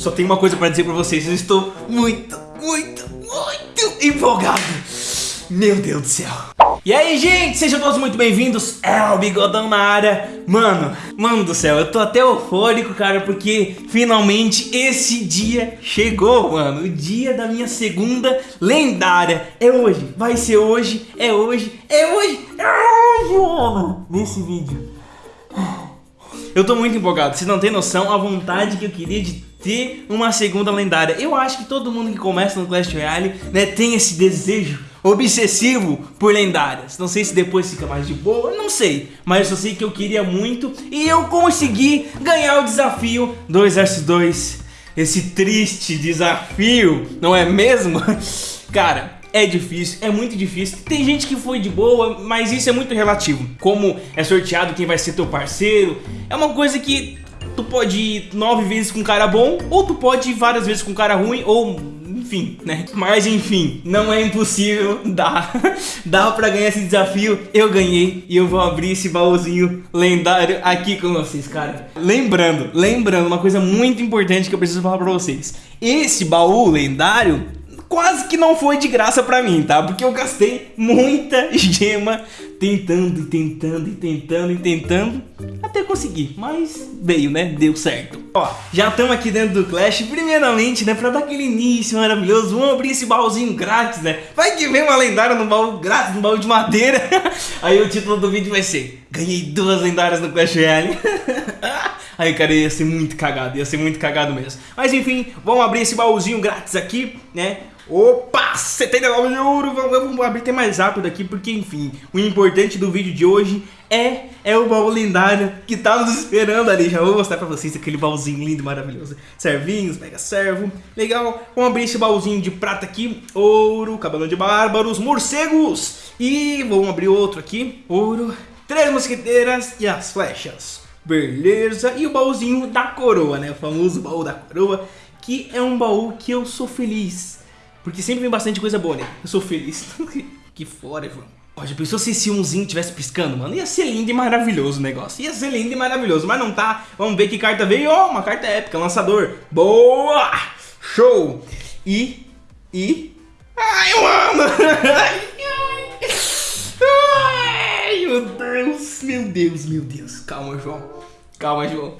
só tenho uma coisa pra dizer pra vocês. Eu estou muito, muito, muito empolgado. Meu Deus do céu. E aí, gente, sejam todos muito bem-vindos. É o Bigodão na área. Mano, mano do céu, eu tô até eufórico, cara, porque finalmente esse dia chegou, mano. O dia da minha segunda lendária. É hoje, vai ser hoje, é hoje, é hoje, é hoje, mano. Nesse vídeo. Eu tô muito empolgado, vocês não têm noção a vontade que eu queria de ter uma segunda lendária. Eu acho que todo mundo que começa no Clash Royale, né, tem esse desejo obsessivo por lendárias. Não sei se depois fica mais de boa, não sei. Mas eu só sei que eu queria muito e eu consegui ganhar o desafio 2 vs 2. Esse triste desafio, não é mesmo? Cara, é difícil, é muito difícil. Tem gente que foi de boa, mas isso é muito relativo. Como é sorteado quem vai ser teu parceiro, é uma coisa que tu pode ir nove vezes com cara bom, ou tu pode ir várias vezes com cara ruim, ou enfim, né? Mas enfim, não é impossível, dá. dá pra ganhar esse desafio. Eu ganhei e eu vou abrir esse baúzinho lendário aqui com vocês, cara. Lembrando, lembrando, uma coisa muito importante que eu preciso falar pra vocês. Esse baú lendário quase que não foi de graça pra mim, tá? Porque eu gastei muita gema tentando e tentando e tentando e tentando até conseguir, mas veio, né? Deu certo. Ó, já estamos aqui dentro do Clash, primeiramente, né, pra dar aquele início maravilhoso, vamos abrir esse baúzinho grátis, né? Vai que vem uma lendária no baú grátis, no baú de madeira. Aí o título do vídeo vai ser, ganhei duas lendárias no Clash Royale. Aí, cara, ia ser muito cagado, ia ser muito cagado mesmo. Mas enfim, vamos abrir esse baúzinho grátis aqui, né? Opa, 79 de ouro, vamos abrir até mais rápido aqui, porque enfim, o importante do vídeo de hoje é, é o baú lendário que tá nos esperando ali. Já vou mostrar pra vocês aquele baúzinho lindo maravilhoso. Servinhos, mega servo, legal. Vamos abrir esse baúzinho de prata aqui, ouro, cabelão de bárbaros, morcegos. E vamos abrir outro aqui, ouro, três mosqueteiras e as flechas. Beleza, e o baúzinho da coroa, né? O famoso baú da coroa, que é um baú que eu sou feliz porque sempre vem bastante coisa boa, né? Eu sou feliz. que fora, Ivan. Ó, já pensou se esse umzinho tivesse piscando, mano? Ia ser lindo e maravilhoso o negócio. Ia ser lindo e maravilhoso, mas não tá. Vamos ver que carta veio. Ó, oh, uma carta épica, lançador. Boa! Show! E... E... Ai, mano! Ai, meu Deus! Meu Deus, meu Deus. Calma, João. Calma, João.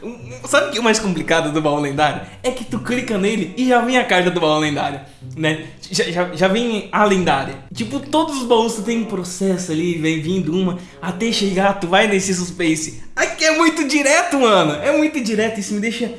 Sabe o que é o mais complicado do baú lendário? É que tu clica nele e já vem a carta do baú lendário, né? Já, já, já vem a lendária. Tipo, todos os baús tu tem um processo ali, vem vindo uma, até chegar, tu vai nesse suspense. Aqui é muito direto, mano. É muito direto, isso me deixa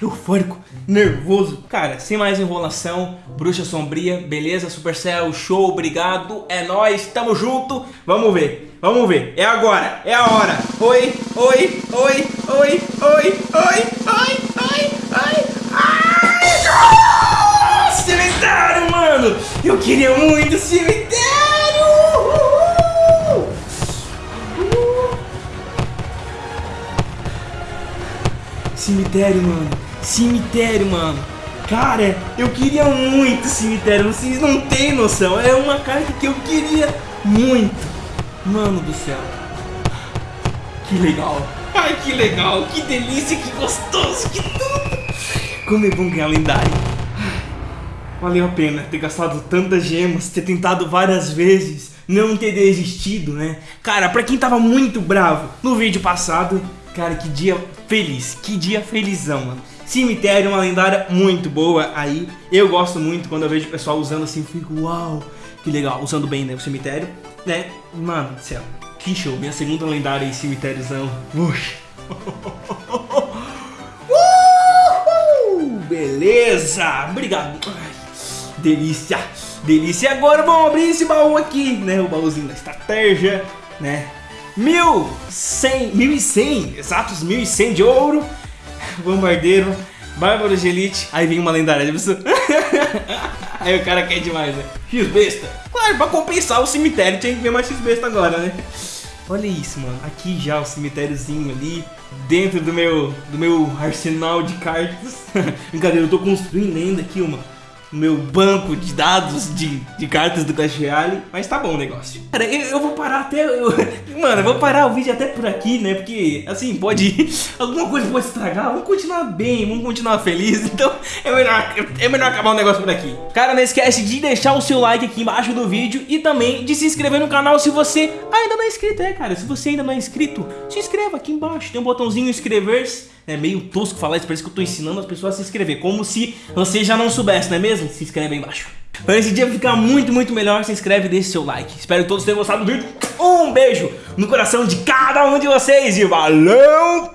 eufórico, nervoso. Cara, sem mais enrolação, Bruxa Sombria, beleza? Supercell, show, obrigado, é nóis, tamo junto. Vamos ver, vamos ver, é agora, é a hora. Oi, oi, oi, oi, oi, oi, oi, oi, oi. Ai, cemitério, mano! Eu queria muito cemitério! Cemitério, mano. Cemitério, mano. Cara, eu queria muito cemitério. Vocês não têm noção. É uma carta que eu queria muito. Mano do céu. Que legal. Ai, que legal. Que delícia, que gostoso, que tudo. Como é bom ganhar lendário. Valeu a pena ter gastado tantas gemas, ter tentado várias vezes, não ter desistido, né? Cara, pra quem tava muito bravo no vídeo passado, Cara, que dia feliz, que dia felizão, mano. Cemitério, uma lendária muito boa aí. Eu gosto muito quando eu vejo o pessoal usando assim, fico, uau, que legal, usando bem, né, o cemitério, né? Mano do céu, show, minha segunda lendária em cemitériozão. Uxa. beleza, obrigado. Ai, delícia, delícia. E agora vamos abrir esse baú aqui, né, o baúzinho da estratégia, né? 1100, 1100, exatos 1100 de ouro, bombardeiro, bárbaro de elite, aí vem uma lendária, de pessoa. aí o cara quer demais, né? X-besta. Claro, pra compensar o cemitério tinha que ver mais X-besta agora, né? Olha isso, mano. Aqui já o cemitériozinho ali, dentro do meu, do meu arsenal de cartas. Brincadeira, eu tô construindo ainda aqui uma meu banco de dados de, de cartas do Clash Royale, mas tá bom o negócio. Cara, eu, eu vou parar até. Eu, mano, eu vou parar o vídeo até por aqui, né? Porque, assim, pode. Alguma coisa pode estragar. Vamos continuar bem, vamos continuar feliz. Então, é melhor, é melhor acabar o negócio por aqui. Cara, não esquece de deixar o seu like aqui embaixo do vídeo e também de se inscrever no canal se você ainda não é inscrito. É, cara, se você ainda não é inscrito, se inscreva aqui embaixo. Tem um botãozinho inscrever-se. É meio tosco falar isso, parece que eu tô ensinando as pessoas a se inscrever. Como se você já não soubesse, não é mesmo? Se inscreve aí embaixo. Para esse dia ficar muito, muito melhor, se inscreve e deixe seu like. Espero que todos tenham gostado do vídeo. Um beijo no coração de cada um de vocês e valeu!